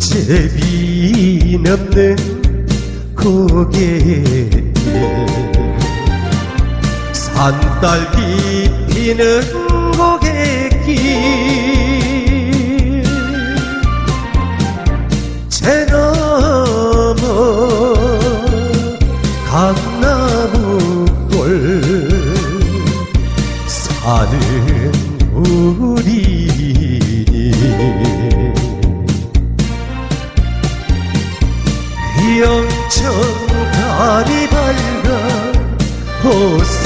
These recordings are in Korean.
산제비 넘는 고갯길 산딸기 피는 고갯길 제 너머 강나무골 사는 우리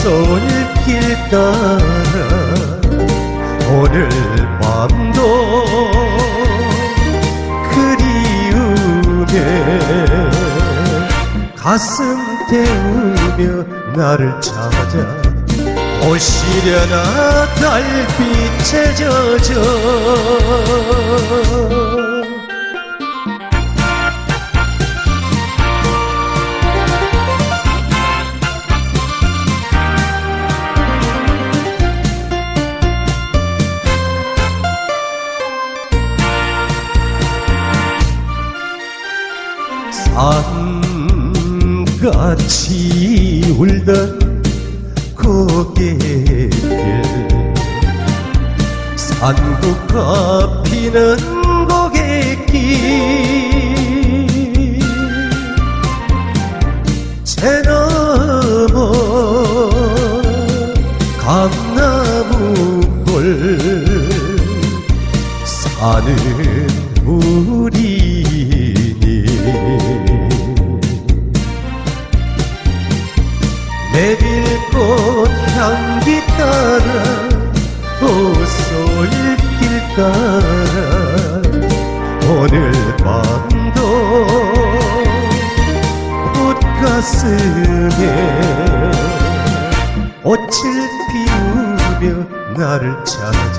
호솔길 따라 오늘 밤도 그리우네 가슴 태우며 나를 찾아 오시려나 달빛에 젖어 산같이 울던 고갯길 산국가 피는 고갯길 제 너머 강나무골 사는 우리니 꽃 향기 따라 호솔길 따라 오늘 밤도 꽃가슴에 꽃을 피우며 나를 찾아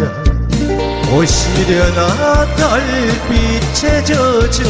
오시려나 달빛에 젖어